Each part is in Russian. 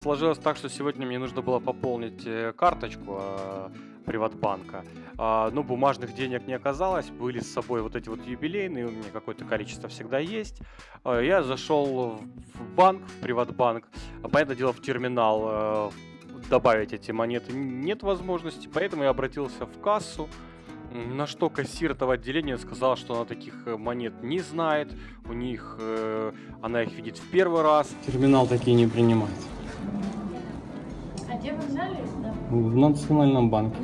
Сложилось так, что сегодня мне нужно было пополнить э, карточку э, Приватбанка. А, ну, бумажных денег не оказалось, были с собой вот эти вот юбилейные, у меня какое-то количество всегда есть. А, я зашел в банк, в Приватбанк, понятное дело, в терминал э, добавить эти монеты нет возможности, поэтому я обратился в кассу, на что кассир этого отделения сказал, что она таких э, монет не знает, у них э, она их видит в первый раз. Терминал такие не принимает. А где вы взяли? Да. В национальном банке.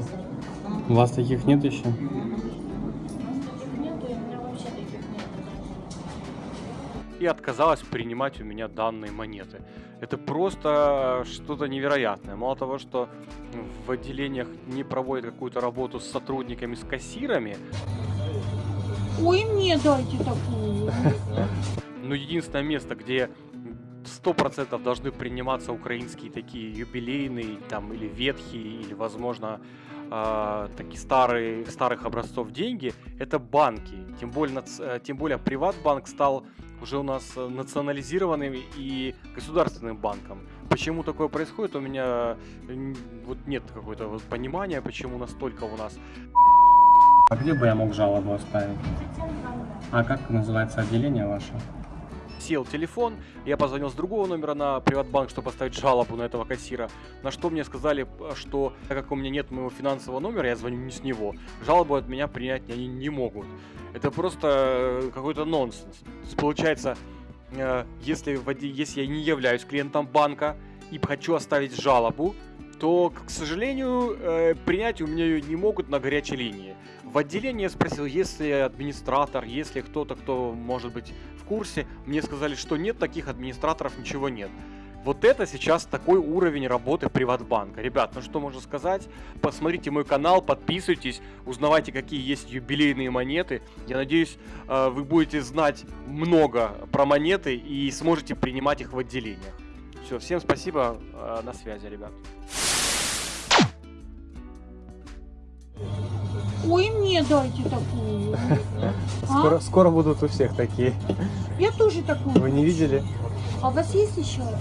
У вас таких нет еще? У нас таких нету, и у меня вообще таких нет. и отказалась принимать у меня данные монеты. Это просто что-то невероятное. Мало того, что в отделениях не проводят какую-то работу с сотрудниками, с кассирами, Ой, мне дайте такую. но единственное место, где 100% должны приниматься украинские такие юбилейные там или ветхие, или, возможно, э, такие старые, старых образцов деньги, это банки. Тем более, э, тем более Приватбанк стал уже у нас э, национализированным и государственным банком. Почему такое происходит, у меня м, вот нет какого-то вот понимания, почему настолько у нас А где бы я мог жалобу оставить? А как называется отделение ваше? Сел телефон, я позвонил с другого номера на Приватбанк, чтобы поставить жалобу на этого кассира, на что мне сказали, э, что так как у меня нет моего финансового номера, я звоню не с него, жалобу от меня принять они не могут. Это просто э, какой-то нонсенс. Получается, э, если, если я не являюсь клиентом банка и хочу оставить жалобу, то, к сожалению, э, принять у меня ее не могут на горячей линии. В отделении я спросил, есть ли администратор, есть ли кто-то, кто может быть в курсе. Мне сказали, что нет таких администраторов, ничего нет. Вот это сейчас такой уровень работы Приватбанка. Ребят, ну что можно сказать? Посмотрите мой канал, подписывайтесь, узнавайте, какие есть юбилейные монеты. Я надеюсь, э, вы будете знать много про монеты и сможете принимать их в отделениях. Все, всем спасибо, э, на связи, ребят. Ой, мне дайте такую. Скоро, скоро будут у всех такие. Я тоже такую. Вы не видели? А у вас есть еще одна?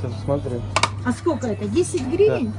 Сейчас смотрю. А сколько это? 10 гривен?